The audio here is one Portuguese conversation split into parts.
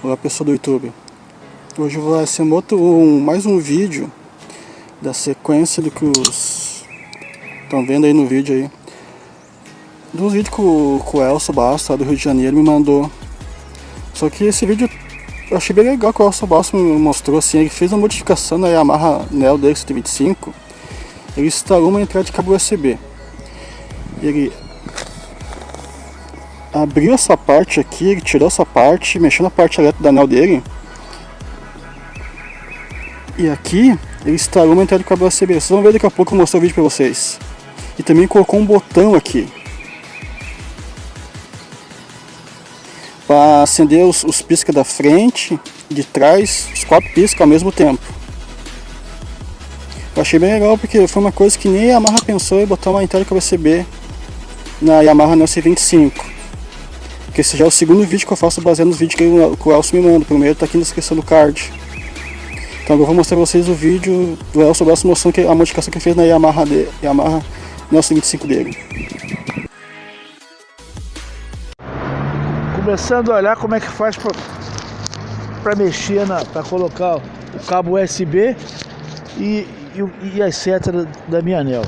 Olá pessoal do YouTube. Hoje vai ser um outro, um, mais um vídeo Da sequência do que os Estão vendo aí no vídeo aí. Dos vídeos que o, que o Elcio Basta do Rio de Janeiro me mandou. Só que esse vídeo eu achei bem legal que o Elcio Basta me mostrou assim Ele fez uma modificação na Yamaha Neo DX125 Ele instalou uma entrada de cabo USB Ele abriu essa parte aqui, ele tirou essa parte, mexeu na parte elétrica da anel dele. E aqui ele instalou uma entrada de cabo USB. Vocês vão ver daqui a pouco eu mostrar o vídeo para vocês. E também colocou um botão aqui. Para acender os, os piscas da frente, de trás, os quatro piscas ao mesmo tempo. Eu achei bem legal porque foi uma coisa que nem a Yamaha pensou em botar uma entrada de cabo USB na Yamaha Neo 25 porque esse já é o segundo vídeo que eu faço baseado nos vídeos que, o Elcio me manda. O primeiro está aqui na descrição do card. Então agora eu vou mostrar pra vocês o vídeo do Elcio Braço mostrando que a modificação que ele fez na Yamaha, de, Yamaha Nelson 25 dele. Começando a olhar como é que faz para mexer, para colocar o cabo USB e, e, e as setas da minha anel.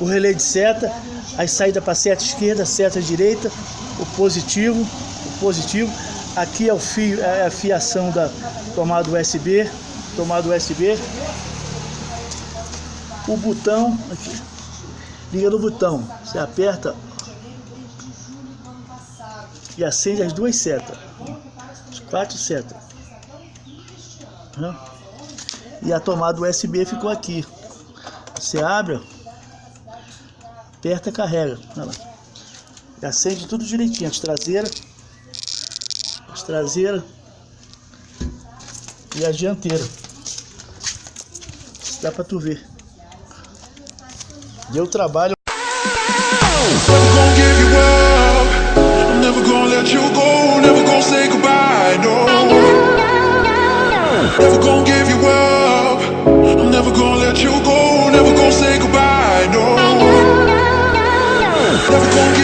O relé de seta as saídas para seta esquerda, seta direita, o positivo, o positivo. Aqui é o fio, é a fiação da tomada USB, tomada USB. O botão aqui, liga no botão, você aperta e acende as duas setas, as quatro setas. E a tomada USB ficou aqui. Você abre, aperta e carrega. Olha lá. E acende tudo direitinho, as traseiras, as traseiras e a dianteira. Dá pra tu ver. Deu trabalho. Never gonna let you go, never gonna